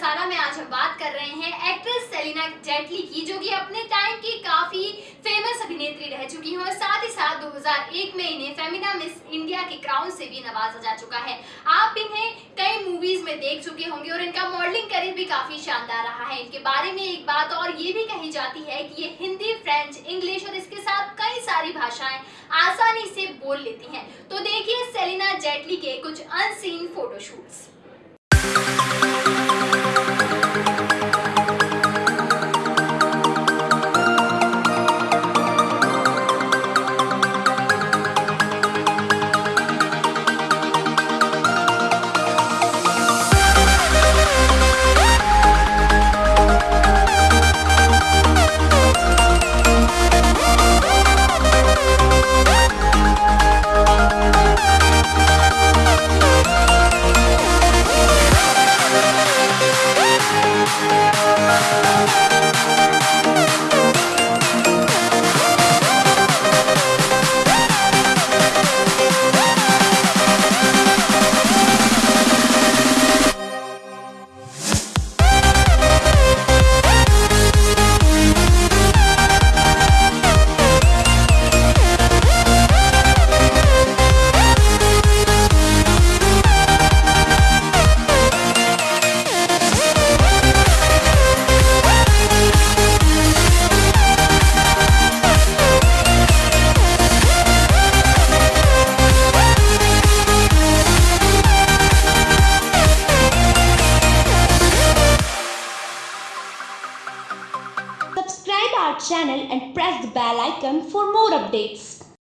कर रहे हैं एक्ट्रेस सेलिना जेटली की, जो कि अपने टाइम की काफ़ी फ़ेमस अभिनेत्री रह चुकी हैं और साथ ही साथ 2001 में इन्हें फेमिना मिस इंडिया के क्राउन से भी नवाजा जा चुका है। आप इन्हें कई मूवीज़ में देख चुके होंगे और इनका मॉडलिंग करियर भी काफ़ी शानदार रहा है। इनके बारे में एक बात और ये भी कही जाती है कि ये हिंदी, फ्रेंच, इंग्लिश और इसके साथ कई सारी भाषाएँ आसानी से बोल लेती हैं। तो देखिए सेलिना जेटली के कुछ unseen photoshoots channel and press the bell icon for more updates.